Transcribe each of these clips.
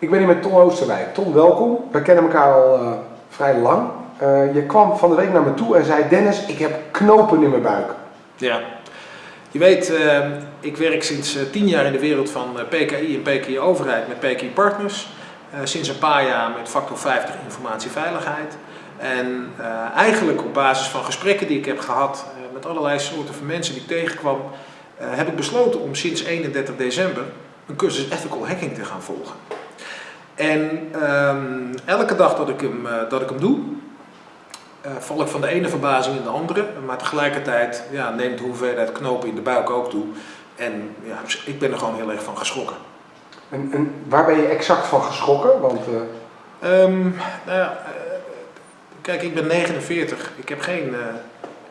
Ik ben hier met Ton Oosterwijk. Ton, welkom. We kennen elkaar al uh, vrij lang. Uh, je kwam van de week naar me toe en zei: Dennis, ik heb knopen in mijn buik. Ja, je weet, uh, ik werk sinds tien jaar in de wereld van PKI en PKI overheid met PKI Partners. sinds een paar jaar met factor 50 informatieveiligheid. En eigenlijk op basis van gesprekken die ik heb gehad met allerlei soorten van mensen die ik tegenkwam, heb ik besloten om sinds 31 december een cursus Ethical Hacking te gaan volgen. En um, elke dag dat ik hem, uh, dat ik hem doe, uh, val ik van de ene verbazing in de andere. Maar tegelijkertijd ja, neemt de hoeveelheid knopen in de buik ook toe. En ja, ik ben er gewoon heel erg van geschrokken. En, en waar ben je exact van geschrokken? Want, uh... um, nou ja, kijk, ik ben 49. Ik heb geen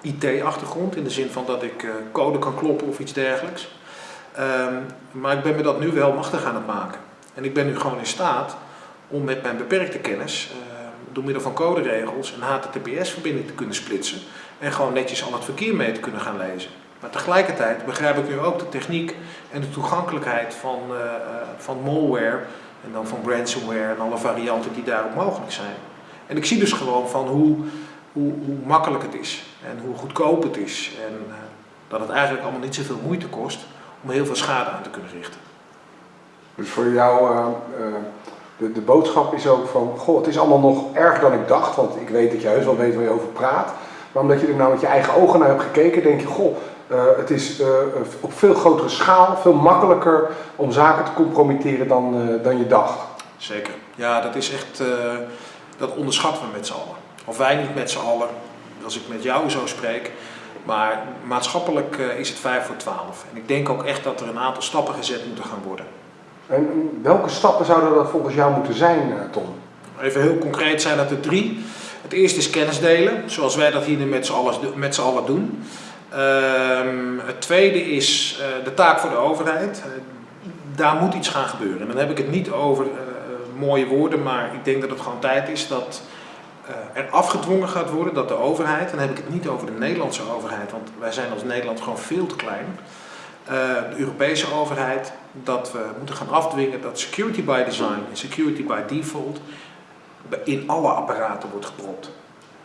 IT-achtergrond in de zin van dat ik code kan kloppen of iets dergelijks. Um, maar ik ben me dat nu wel machtig aan het maken. En ik ben nu gewoon in staat om met mijn beperkte kennis, uh, door middel van coderegels, een HTTPS-verbinding te kunnen splitsen en gewoon netjes al het verkeer mee te kunnen gaan lezen. Maar tegelijkertijd begrijp ik nu ook de techniek en de toegankelijkheid van, uh, van malware en dan van ransomware en alle varianten die daarop mogelijk zijn. En ik zie dus gewoon van hoe, hoe, hoe makkelijk het is en hoe goedkoop het is en uh, dat het eigenlijk allemaal niet zoveel moeite kost om heel veel schade aan te kunnen richten. Dus voor jou, uh, uh, de, de boodschap is ook van, goh, het is allemaal nog erger dan ik dacht, want ik weet dat je heus wel weet waar je over praat. Maar omdat je er nou met je eigen ogen naar hebt gekeken, denk je, goh, uh, het is op veel grotere schaal, veel makkelijker om zaken te compromitteren dan, dan je dacht. Zeker. Ja, dat is echt, dat onderschatten we met z'n allen. Of wij niet met z'n allen, als ik met jou zo spreek. Maar maatschappelijk is het 5 voor 12. En ik denk ook echt dat er een aantal stappen gezet moeten gaan worden. En welke stappen zouden dat volgens jou moeten zijn, eh, Tom? Even heel concreet zijn dat er drie. Het eerste is kennis delen, zoals wij dat hier met z'n allen, doen. Um, het tweede is uh, de taak voor de overheid. Uh, daar moet iets gaan gebeuren. En dan heb ik het niet over uh, mooie woorden, maar ik denk dat het gewoon tijd is dat er afgedwongen gaat worden dat de overheid, en dan heb ik het niet over de Nederlandse overheid, want wij zijn als Nederland gewoon veel te klein, de Europese overheid, dat we moeten gaan afdwingen dat security by design en security by default in alle apparaten wordt gepropt.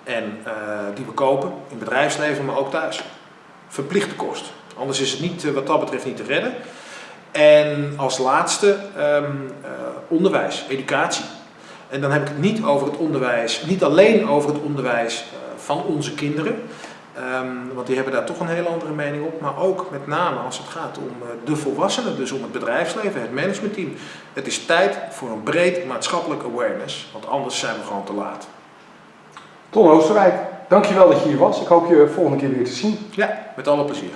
En uh, die we kopen, in bedrijfsleven, maar ook thuis. Verplichte kost. Anders is het niet, wat dat betreft niet te redden. En als laatste um, uh, onderwijs, educatie. En dan heb ik het niet over het onderwijs, niet alleen over het onderwijs uh, van onze kinderen, Um, want die hebben daar toch een hele andere mening op. Maar ook met name als het gaat om uh, de volwassenen, dus om het bedrijfsleven, het managementteam. Het is tijd voor een breed maatschappelijk awareness, want anders zijn we gewoon te laat. Ton Oosterwijk, dankjewel dat je hier was. Ik hoop je volgende keer weer te zien. Ja, met alle plezier.